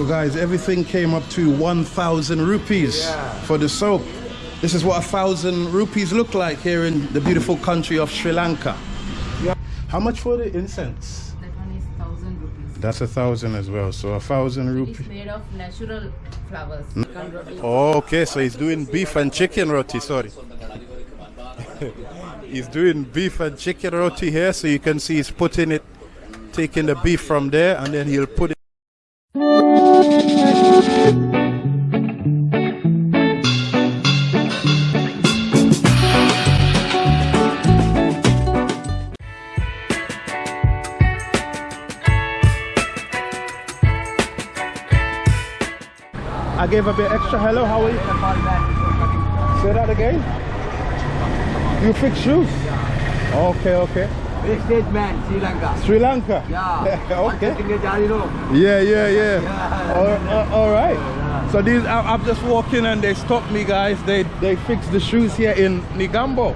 So guys, everything came up to 1,000 rupees Yeah. for the soap. This is what a thousand rupees look like here in the beautiful country of Sri Lanka. Yeah. How much for the incense? That one is thousand rupees. That's a thousand as well. So a thousand It's rupees. made of natural flowers. Oh, okay. So he's doing beef and chicken roti. Sorry. he's doing beef and chicken roti here. So you can see he's putting it, taking the beef from there, and then he'll put it. I gave a bit extra. Hello, how are you? Say that again. You fix shoes? Okay, okay. Big state man, Sri Lanka. Sri Lanka. Yeah. okay. Yeah, yeah, yeah. Yeah. All, uh, all right. So these, I, I'm just walking and they stopped me, guys. They they fixed the shoes here in Negombo.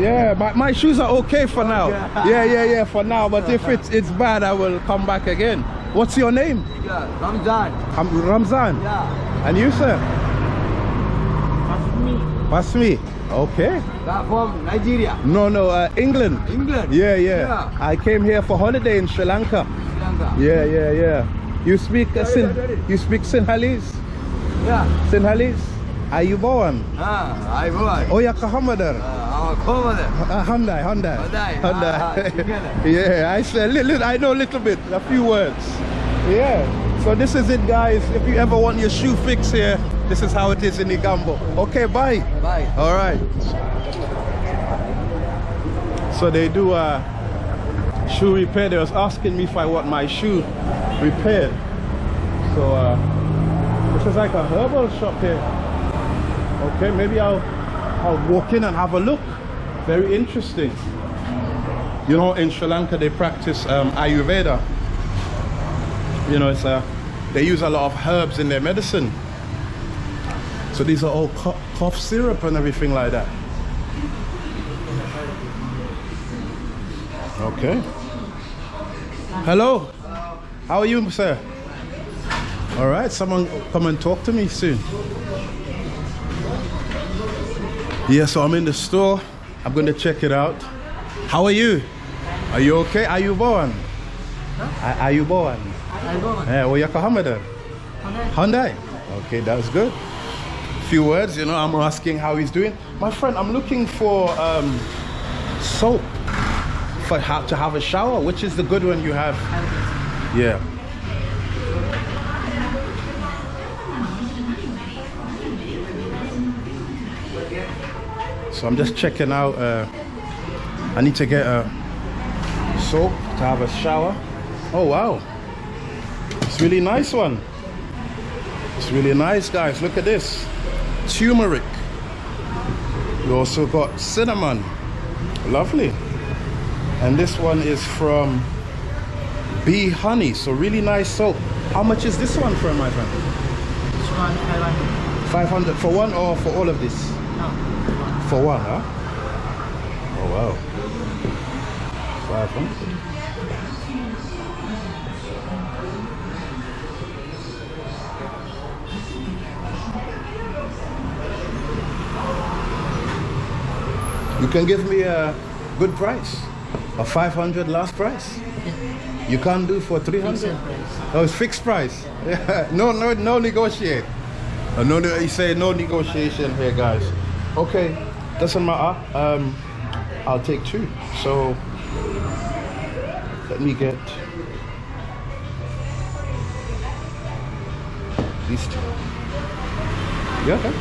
Yeah, my, my shoes are okay for now. Yeah, yeah, yeah, for now. But if it's it's bad, I will come back again. What's your name? Yeah, Ramzan. I'm Ramzan. Yeah. And you, sir? Pasmi. Okay. Back from Nigeria. No, no, uh, England. England. Yeah, yeah, Yeah. I came here for holiday in Sri Lanka. Sri Lanka. Yeah, yeah, yeah. You speak uh, Sin, you speak Sinhalese? Yeah. Sinhalese? are Ayubowan. Ah, I was. Oya Kahamadar. Uh, our commander. Uh, Hyundai, Hyundai. Hyundai. Ah, ah, yeah, I say little, I know a little bit, a few words. Yeah. So this is it, guys. If you ever want your shoe fix here, this is how it is in Igambo. Okay, bye. Bye. All right. So they do uh, shoe repair. They was asking me if I want my shoe repaired. So uh, this is like a herbal shop here. Okay, maybe I'll I'll walk in and have a look. Very interesting. You know, in Sri Lanka they practice um, Ayurveda. You know, it's a they use a lot of herbs in their medicine. So these are all cough syrup and everything like that. Okay. Hello. How are you, sir? All right. Someone come and talk to me soon. Yeah. So I'm in the store. I'm going to check it out. How are you? Are you okay? Are you born? Are are you born? I born. Yeah. Well, you're Hamada. Hyundai. Okay, that's good. Few words, you know. I'm asking how he's doing. My friend, I'm looking for um, soap for how to have a shower. Which is the good one you have? Yeah. So I'm just checking out. Uh, I need to get a soap to have a shower. Oh wow, it's really nice one. It's really nice, guys. Look at this. Turmeric. We also got cinnamon. Lovely. And this one is from Bee Honey. So really nice soap. How much is this one for my friend? This one, 500. 500 for one or for all of this? No. For one, huh? Oh wow. 500. You can give me a good price. A 500 last price. You can't do for 300? Fixed price. Oh, it's fixed price. Yeah. No, no, no negotiate. Uh, no, no, you say no negotiation here, guys. Okay, doesn't matter. Um, I'll take two. So let me get these two. Yeah. okay.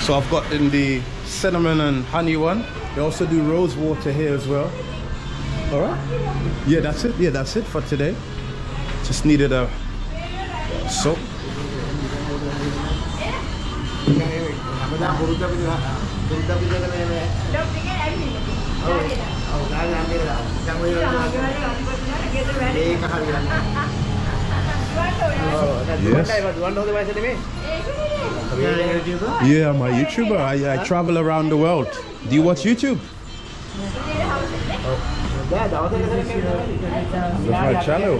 So I've got in the cinnamon and honey one. They also do rose water here as well. All right. Yeah, that's it. Yeah, that's it for today. Just needed a soap. Yeah, I'm a YouTuber. I, I travel around the world. Do you watch YouTube? my channel.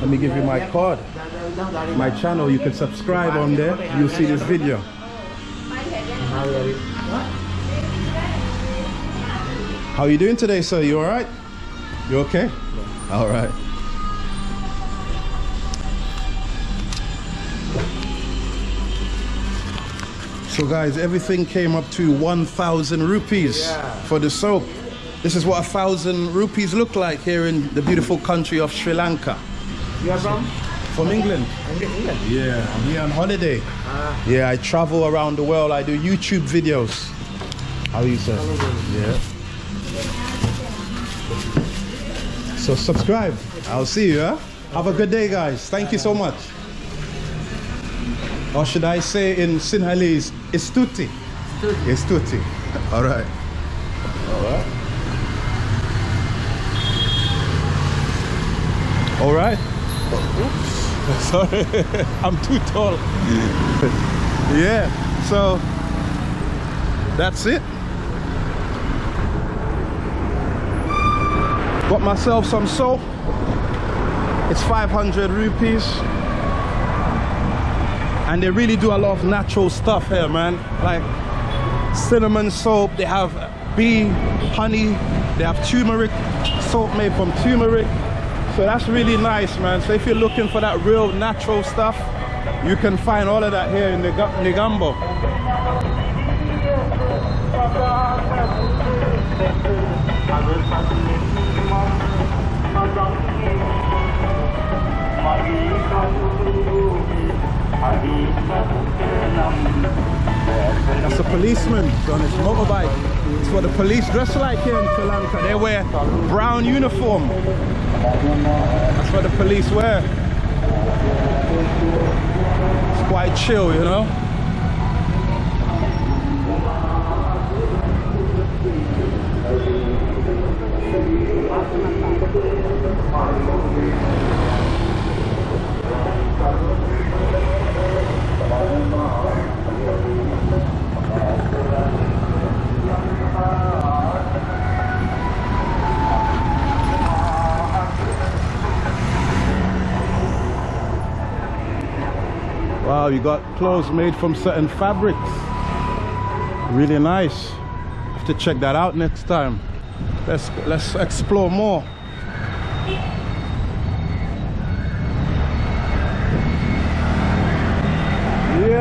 Let me give you my card. My channel, you can subscribe on there. You'll see this video. How are you doing today, sir? You all right? You okay? All So guys, everything came up to 1,000 rupees for the soap. This is what a thousand rupees look like here in the beautiful country of Sri Lanka. You are from From England. England? Yeah, I'm here on holiday. Ah. Yeah, I travel around the world. I do YouTube videos. How are you, sir? Yeah. So subscribe. I'll see you. Huh? Have a good day, guys. Thank you so much. Or should I say in Sinhalese, Istuti? Istuti. All right. All right. All right. Oops. Sorry, I'm too tall. yeah, so that's it. Got myself some soap. It's 500 rupees. And they really do a lot of natural stuff here, man. Like cinnamon soap, they have bee, honey, they have turmeric, soap made from turmeric. So that's really nice, man. So if you're looking for that real natural stuff, you can find all of that here in Nega- Negombo. That's a policeman on his motorbike. It's what the police dress like here in Sri Lanka. They wear brown uniform. That's what the police wear. It's quite chill, you know. Wow, you got clothes made from certain fabrics. Really nice. Have to check that out next time. Let's let's explore more.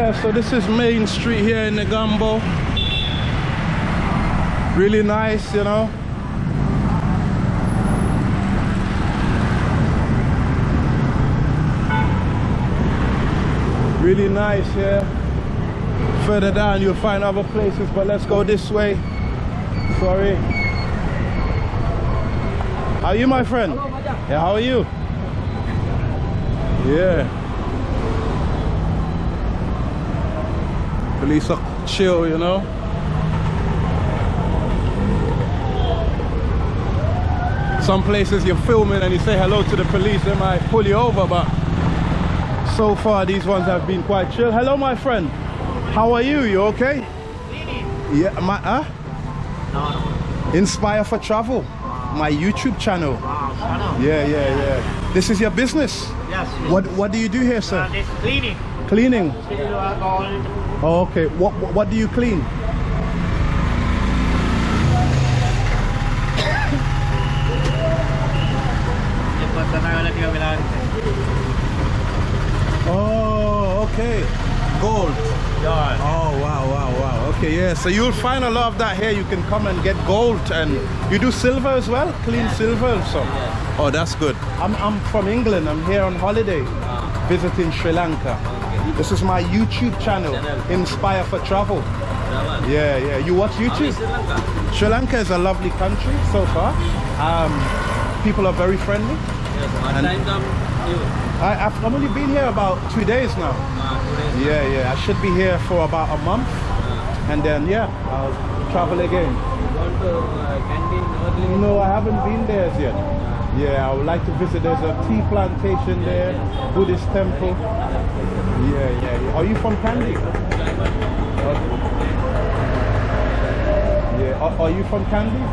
Yeah, so this is Main Street here in Negombo. Really nice, you know. Really nice here. Further down you'll find other places, but let's go this way. Sorry. How are you, my friend? Yeah, how are you? Yeah. Police are chill, you know. Some places you're filming and you say hello to the police, they might pull you over, but so far these ones have been quite chill. Hello, my friend. How are you? You okay? Yeah, my huh? Inspire for Travel, my YouTube channel. Yeah, yeah, yeah. This is your business. Yes. What What do you do here, Uh, sir? this cleaning. Cleaning? Oh, okay, what, what do you clean? Oh, okay. Gold. Yeah. Oh, wow, wow, wow. Okay, yeah. So you'll find a lot of that here. You can come and get gold and you do silver as well? Clean yeah. silver so. Oh, that's good. I'm, I'm from England. I'm here on holiday visiting Sri Lanka. This is my YouTube channel, Inspire for Travel. Yeah, yeah. You watch YouTube? Sri Lanka is a lovely country so far. Um, people are very friendly. Time? I, I've I've only been here about two days now. Yeah, yeah. I should be here for about a month, and then yeah, I'll travel again. To. No, I haven't been there yet. Yeah, I would like to visit. There's a tea plantation there, Buddhist temple. Yeah, yeah. yeah. Are you from Kandy? Okay. Yeah. Are, are you from Kandy?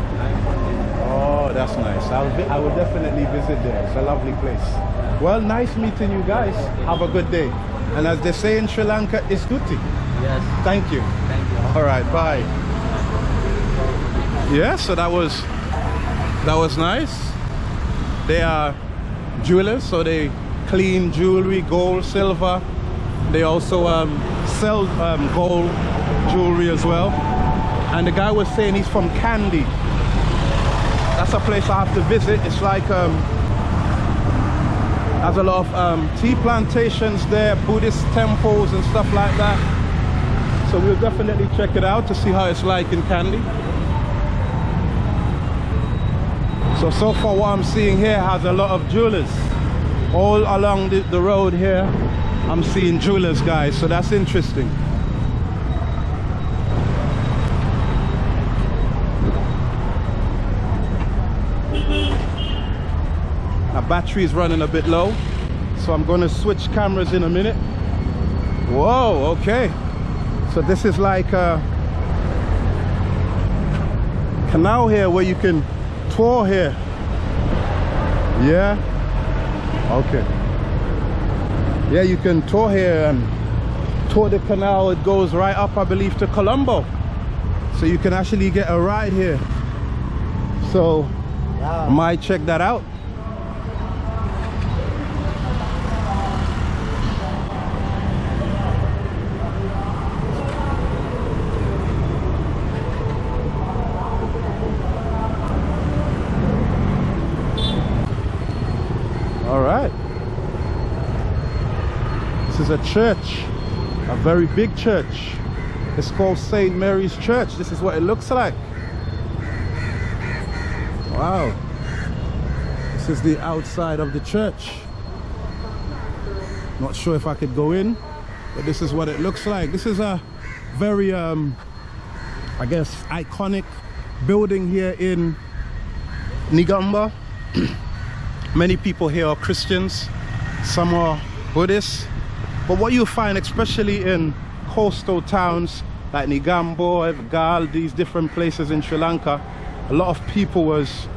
Oh, that's nice. I'll I will definitely visit there. It's a lovely place. Well, nice meeting you guys. Have a good day. And as they say in Sri Lanka, it's tutti. Yes. Thank you. Thank you. All right, bye. Yeah, so that was that was nice. They are jewelers, so they clean jewelry, gold, silver. They also um, sell um, gold jewelry as well. And the guy was saying he's from Kandy. That's a place I have to visit. It's like um, there's a lot of um, tea plantations there, Buddhist temples and stuff like that. So we'll definitely check it out to see how it's like in Kandy. So, so far what I'm seeing here has a lot of jewelers. All along the, the road here, I'm seeing jewelers, guys. So that's interesting. My battery is running a bit low. So I'm going to switch cameras in a minute. Whoa, okay. So this is like a canal here where you can tour here. Yeah. Okay. Yeah, you can tour here and tour the canal. It goes right up, I believe, to Colombo. So you can actually get a ride here. So might check that out. All right. This is a church, a very big church. It's called St. Mary's Church. This is what it looks like. Wow. This is the outside of the church. Not sure if I could go in, but this is what it looks like. This is a very, um, I guess, iconic building here in Negombo. Many people here are Christians, some are Buddhists. But what you find, especially in coastal towns like Negombo, Galle, these different places in Sri Lanka, a lot of people was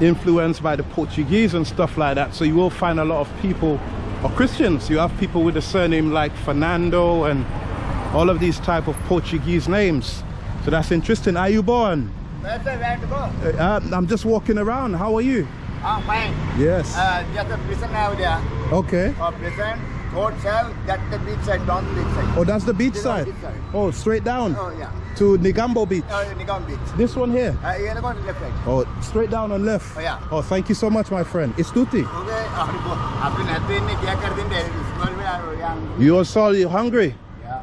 influenced by the Portuguese and stuff like that. So you will find a lot of people are Christians. You have people with a surname like Fernando and all of these type of Portuguese names. So that's interesting. Are you born? Where sir, where to go? Uh, I'm just walking around. How are you? Ah, fine. Yes. Uh, just a prison out there. Okay. Or prison, Hotel. That's the beach side, down the beach side. Oh, that's the beach, side. beach side. Oh, straight down? Oh, yeah. To Negombo Beach? Uh, Nigam Beach. This one here? Uh, you're left right. Oh, straight down on left? Oh, yeah. Oh, thank you so much, my friend. It's Tuti. Okay. You also you hungry? Yeah.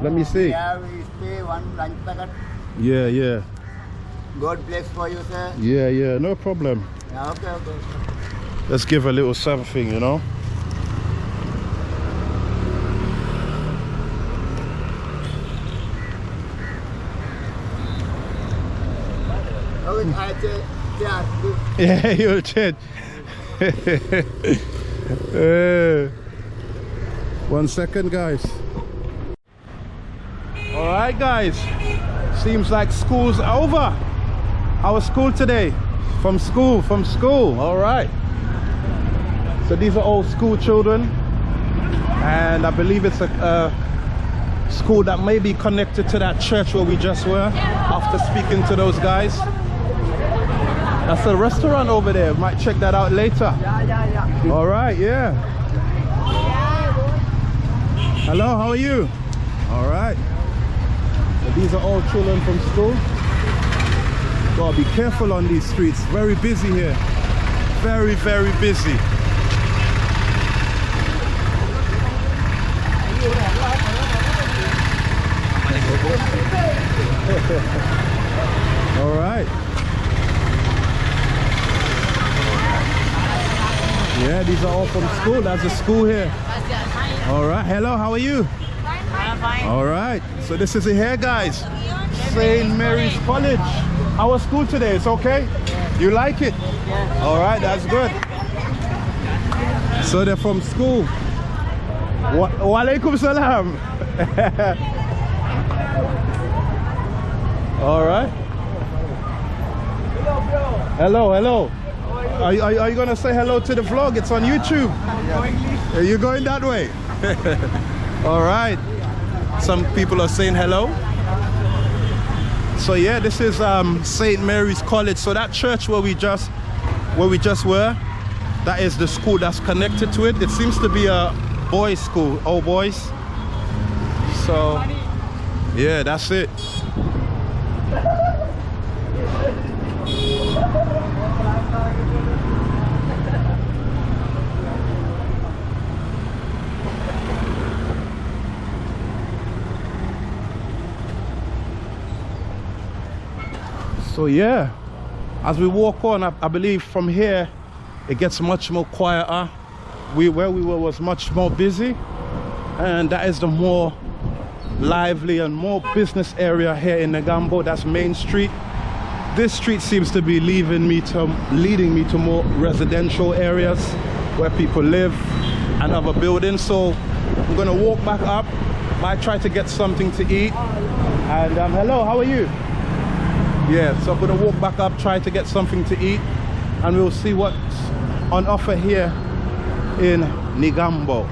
Let me see. Yeah, we stay one lunch packet. Yeah, yeah. God bless for you, sir. Yeah, yeah, no problem. Yeah, okay, okay. Let's give a little something, you know. Okay I say yeah. Yeah, you'll change. Uh, one second, guys. All right, guys. Seems like school's over. How was school today? From school, from school. All right. So these are all school children, and I believe it's a, a school that may be connected to that church where we just were. After speaking to those guys. That's a restaurant over there. Might check that out later. All right, yeah. Hello, how are you? All right. So these are all children from school. Gotta be careful on these streets. Very busy here. Very, very busy. All right. Yeah, these are all from school. That's a school here. All right. Hello, how are you? I'm fine. All right. So this is it here, guys. St. Mary's College. How was school today? It's okay? You like it? All right, that's good. So they're from school. Wa Walaikum salam. All right. Hello, hello. Are, you- are, you- you gonna say hello to the vlog? It's on YouTube. Are you going that way? All right. Some people are saying hello. So yeah, this is um, St. Mary's College. So that church where we just where we just were, that is the school that's connected to it. It seems to be a boys' school, all boys. So yeah, that's it. So yeah, as we walk on, I, I believe from here it gets much more quieter. We where we were was much more busy, and that is the more lively and more business area here in Negombo. That's Main Street. This street seems to be leaving me to leading me to more residential areas where people live and other buildings. So I'm gonna walk back up. Might try to get something to eat. And um, hello, how are you? Yeah, so I'm gonna walk back up, try to get something to eat, and we'll see what's on offer here in Negombo.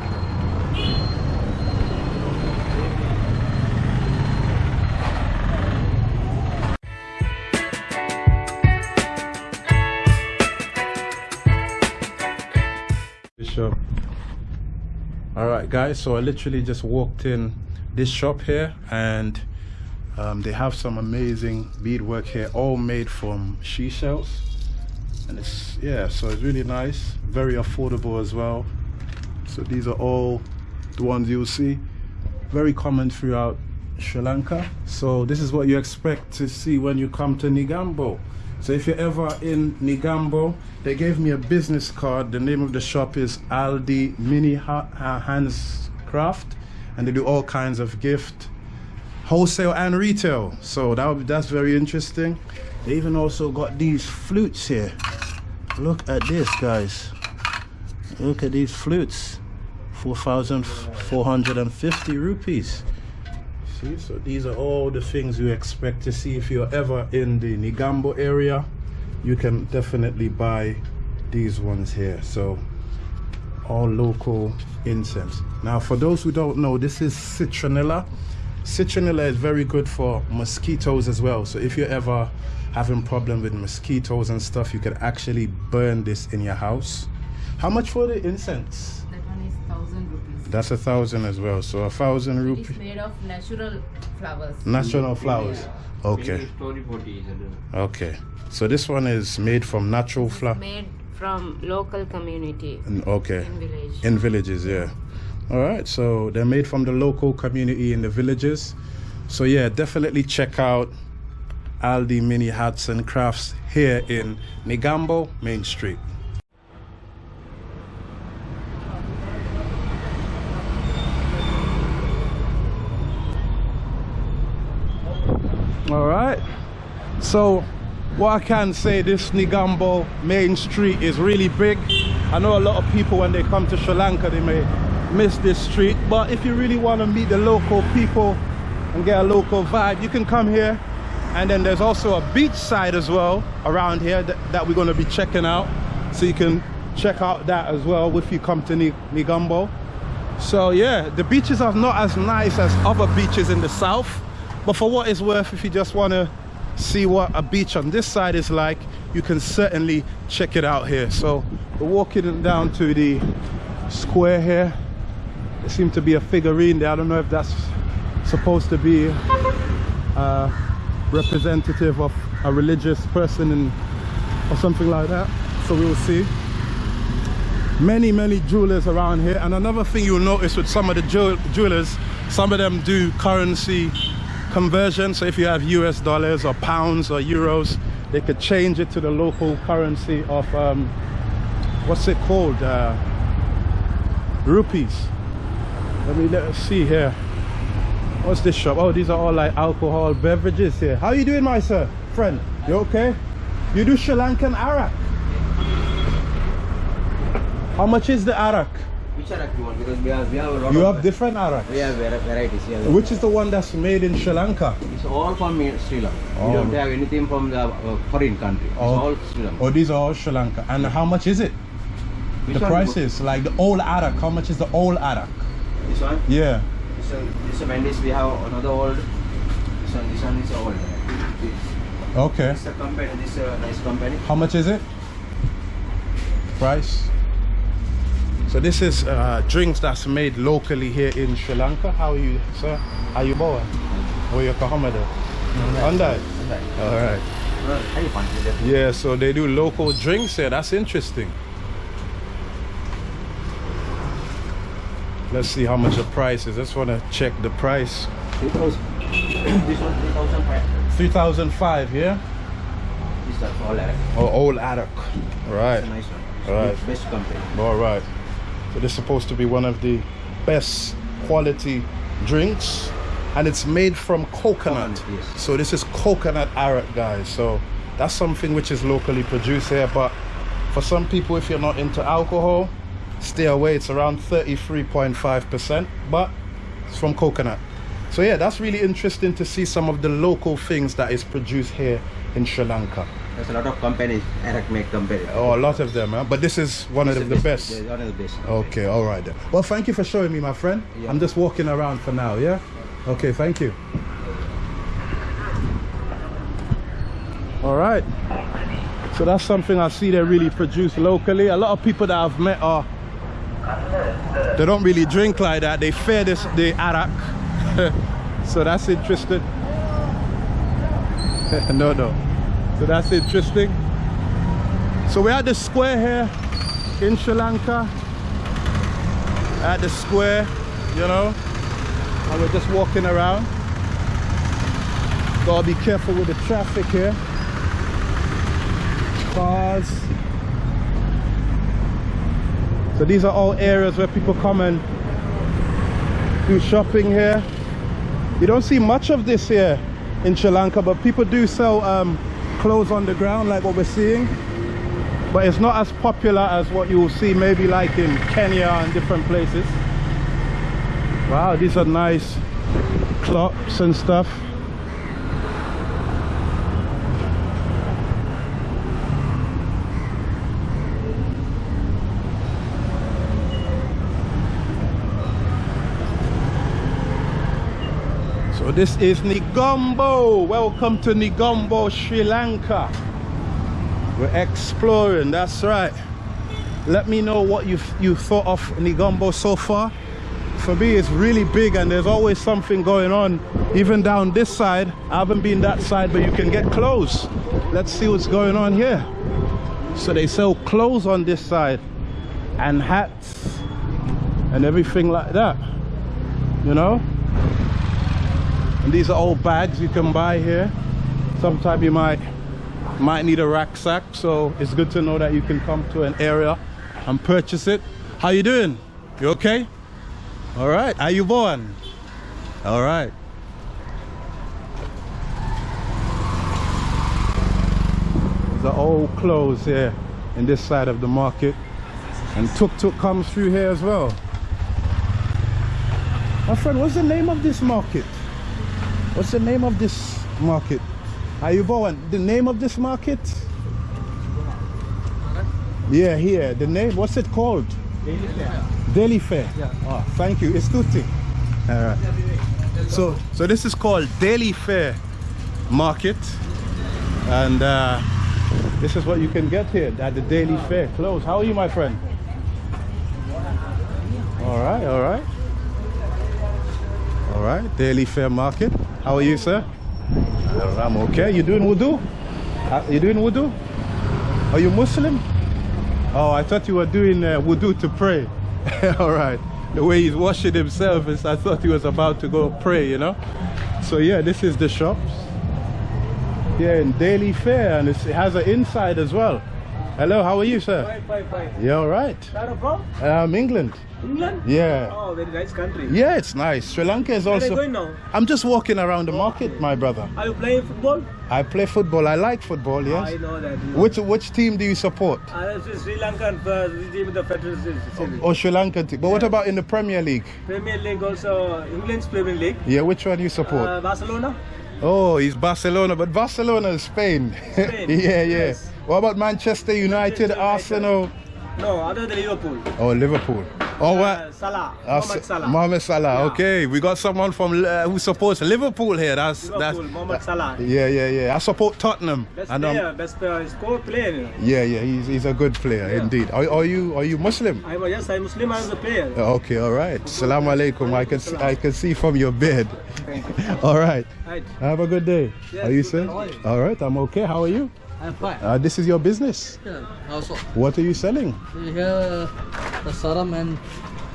Bishop. All right, guys. So I literally just walked in this shop here, and um, they have some amazing beadwork here, all made from she shells. And it's yeah, so it's really nice, very affordable as well. So these are all the ones you'll see, very common throughout Sri Lanka. So this is what you expect to see when you come to Negombo. So if you're ever in Negombo, they gave me a business card. The name of the shop is Aldi Mini ha- uh, Hands Craft, and they do all kinds of gift, wholesale and retail. So that that's very interesting. They even also got these flutes here. Look at this, guys. Look at these flutes. 4,450 rupees. See, so these are all the things you expect to see if you're ever in the Negombo area. You can definitely buy these ones here. So all local incense. Now, for those who don't know, this is citronella. Citronella is very good for mosquitoes as well. So if you're ever having problem with mosquitoes and stuff, you can actually burn this in your house. How much for the incense? That one is thousand rupees. That's a thousand as well. So a thousand It's rupees. made of natural flowers. natural flowers. Okay. Story potty? Okay. So this one is made from natural flower. made from local community Okay. in village. In villages, yeah. All right. So they're made from the local community in the villages. So yeah, definitely check out Aldi Mini Hats and Crafts here in Negombo Main Street. All right. So, what I can say, this Negombo main street is really big. I know a lot of people when they come to Sri Lanka, they may miss this street. But if you really want to meet the local people and get a local vibe, you can come here. And then there's also a beach side as well around here that, that we're going to be checking out. So you can check out that as well if you come to Ni- Negombo. So yeah, the beaches are not as nice as other beaches in the south, but for what it's worth, if you just want to see what a beach on this side is like, you can certainly check it out here. So we're walking down to the square here. There seems to be a figurine there. I don't know if that's supposed to be a representative of a religious person in, or something like that. So we'll see. Many many jewelers around here. And another thing you'll notice with some of the jewel- jewelers some of them do currency conversion. So if you have us dollars or pounds or euros they could change it to the local currency of um, what's it called? Uh, rupees let me let us see here what's this shop oh these are all like alcohol beverages here how you doing my sir friend you okay you do sri lankan arak how much is the arak Which arak you want? Because we have we have You have different arak. we have varieties. Yeah. Which is the one that's made in Sri Lanka? It's all from Sri Lanka. Oh. We don't have anything from the uh, foreign country. It's Oh. all Sri Lanka. Oh, these are all Sri Lanka. And how much is it? Which the prices, like the old arak. How much is the old arak? This one. Yeah. This one. This one. This we have another old. This one. This one is old. This. Okay. This is a company. This is a nice company. How much is it? Price? So this is uh, drinks that's made locally here in Sri Lanka. How are you, sir? How you boy? Where you Kahamada? Hyundai. All right. How you? Yeah, so they do local drinks here. That's interesting. Let's see how much the price is. Just want to check the price. Three thousand. this one three thousand five. 3005 yeah? This is all arak. Oh, old arak. Right. Nice one. It's Alright. Best company. All right. So this is supposed to be one of the best quality drinks, and it's made from coconut. Coconut, yes. So this is coconut arak, guys. So that's something which is locally produced here. But for some people, if you're not into alcohol, stay away. It's around 33.5%, but it's from coconut. So yeah, that's really interesting to see some of the local things that is produced here in Sri Lanka. There's a lot of companies, arak make company. Oh, a lot of them, huh? but this is one of the best. Yeah, one of the best. Okay, all right then. Well, thank you for showing me, my friend. Yeah. I'm just walking around for now, yeah? Okay, thank you. All right. So that's something I see they really produce locally. A lot of people that I've met are they don't really drink like that. They fear this the arak. so that's interesting. no, no. So that's interesting. So we're at the square here in Sri Lanka. At the square, you know, and we're just walking around. Gotta be careful with the traffic here. Cars. So these are all areas where people come and do shopping here. You don't see much of this here in Sri Lanka, but people do sell um, clothes on the ground like what we're seeing. But it's not as popular as what you will see maybe like in Kenya and different places. Wow, these are nice clocks and stuff. This is Negombo. Welcome to Negombo, Sri Lanka. We're exploring, that's right. Let me know what you you thought of Negombo so far. For me, it's really big and there's always something going on. Even down this side, I haven't been that side, but you can get clothes. Let's see what's going on here. So they sell clothes on this side and hats and everything like that. You know? And these are all bags you can buy here. Sometimes you might might need a rucksack, so it's good to know that you can come to an area and purchase it. How you doing? You okay? All right. Are you born? All right. Are all clothes here in this side of the market. And tuk tuk comes through here as well. My friend, what's the name of this market? What's the name of this market? Are you born? The name of this market? Yeah, here. The name, what's it called? Daily Fair. Daily Fair. Yeah. Oh, thank you. It's Tutti. All right. So, so this is called Daily Fair Market, and uh, this is what you can get here at the Daily Fair. Close. How are you, my friend? All right. All right. All right. Daily Fair Market. How are you, sir? I'm okay. You doing wudu? You doing wudu? Are you Muslim? Oh, I thought you were doing uh, wudu to pray. All right. The way he's washing himself is, I thought he was about to go pray, you know? So yeah, this is the shops. Here in Daily Fair, and it has an inside as well. Hello, how are you, sir? Fine, fine, fine. You all right? Where are you from? Um, England. England? Yeah. Oh, very nice country. Yeah, it's nice. Sri Lanka is also. Where are you going now? I'm just walking around the market, my brother. Are you playing football? I play football. I like football. Yes. I know that. Which which team do you support? Uh, Sri Lankan uh, team, the Federal Series. Or Sri Lankan team? But what about in the Premier League? Premier League also, England's Premier League. Yeah, which one do you support? Uh, Barcelona? Oh, he's Barcelona, but Barcelona is Spain. Spain, yeah, yeah. yes. What about Manchester United, Manchester United. Arsenal, No, other than Liverpool. or Liverpool? Oh, what? Uh, Salah. Uh, Mohamed Salah. Mohamed Salah. Yeah. Okay, we got someone from uh, who supports Liverpool here. That's Liverpool, Mohamed. Salah. Yeah, yeah, yeah. I support Tottenham. Best And, um, player, best player, score player. you know. yeah, yeah. He's, he's a good player Yeah. indeed. Are, are you are you Muslim? I'm yes, I'm Muslim, I'm the player. Okay, all right. Salam alaikum. I can see, I can see from your beard. all right. Have a good day. Yes, are you good. sir? How are you? All right. I'm okay. How are you? I'm fine. Uh, this is your business. Yeah, also, What are you selling? we have the saram and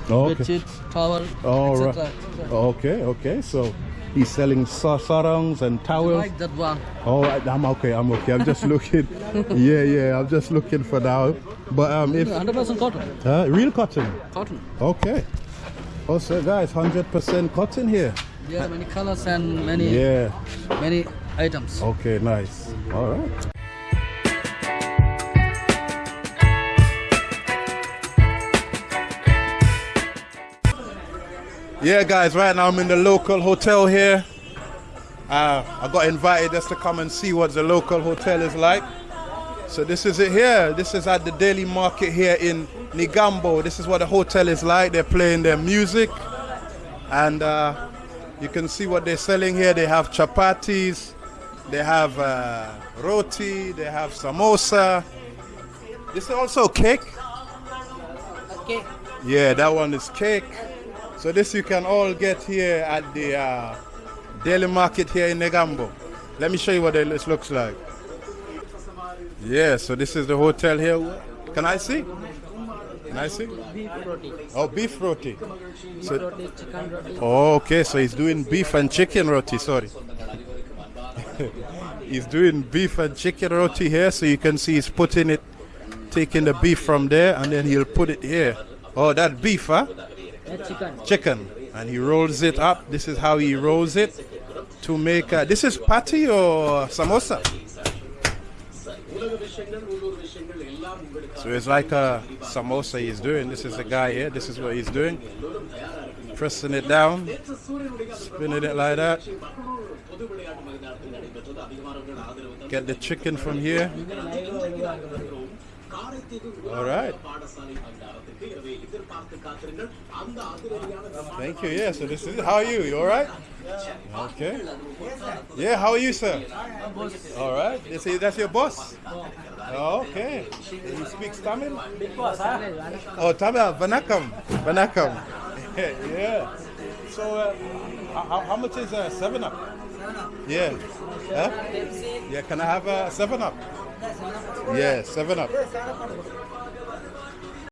Oh, okay. bedsheet, towel, All etc. right. Okay, okay. So he's selling sa- sarangs and towels. Like that one. Oh, I- I'm okay. I'm okay. I'm just looking. yeah, yeah. I'm just looking for now. But um, if 100% cotton. uh, real cotton. Cotton. Okay. Also, guys, 100% cotton here. Are many colors and many Yeah. many items. Okay, nice. All right. Yeah, guys, right now I'm in the local hotel here. Uh, I got invited just to come and see what the local hotel is like. So this is it here. This is at the daily market here in Negombo. This is what the hotel is like. They're playing their music, and uh, you can see what they're selling here. They have chapatis, they have uh, roti, they have samosa. This is also cake. Okay. Yeah, that one is cake. So this you can all get here at the uh, daily market here in Negombo. Let me show you what this looks like. Yeah, so this is the hotel here. Can I see? Can I see? Beef roti. Oh, beef roti. So, Roti, chicken roti. oh, okay, so he's doing beef and chicken roti. Sorry. he's doing beef and chicken roti here, so you can see he's putting it, taking the beef from there, and then he'll put it here. Oh, that beef, huh? Chicken. chicken and he rolls it up. This is how he rolls it to make. Uh, this is patty or samosa. So it's like a samosa he's doing. This is the guy here. This is what he's doing. Pressing it down, spinning it like that. Get the chicken from here. All right. Thank you. Yeah. So this is how are you? You all right? Okay. Yeah. How are you, sir? All right. This is that's your boss. Oh, okay. He speaks Tamil. Oh, Tamil. Vanakkam. Vanakkam. yeah. So, uh, how, how much is uh, Seven Up? Yeah. Huh? Yeah. Can I have a Seven Up? Yeah, Seven Up.